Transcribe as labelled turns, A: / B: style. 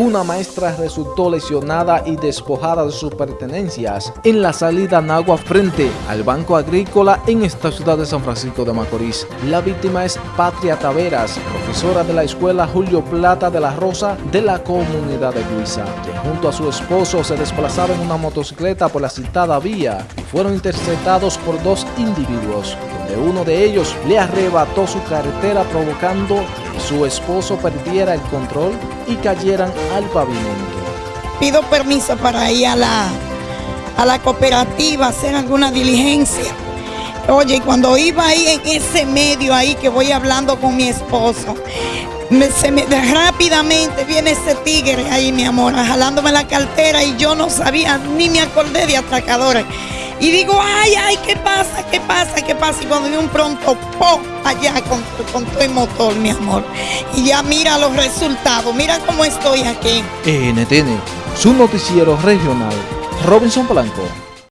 A: una maestra resultó lesionada y despojada de sus pertenencias en la salida Nagua frente al Banco Agrícola en esta ciudad de San Francisco de Macorís. La víctima es Patria Taveras, profesora de la escuela Julio Plata de la Rosa de la comunidad de Luisa, que junto a su esposo se desplazaba en una motocicleta por la citada vía y fueron interceptados por dos individuos, donde uno de ellos le arrebató su carretera provocando su esposo perdiera el control y cayeran al pavimento.
B: Pido permiso para ir a la, a la cooperativa hacer alguna diligencia. Oye, cuando iba ahí en ese medio ahí que voy hablando con mi esposo, rápidamente viene ese tigre ahí, mi amor, jalándome la cartera y yo no sabía, ni me acordé de atracadores. Y digo, ay, ay, ¿qué pasa? ¿Qué pasa? ¿Qué pasa? Y cuando vi un pronto, ¡pum! allá con, con todo motor, mi amor. Y ya mira los resultados, mira cómo estoy aquí.
A: NTN, su noticiero regional, Robinson Blanco.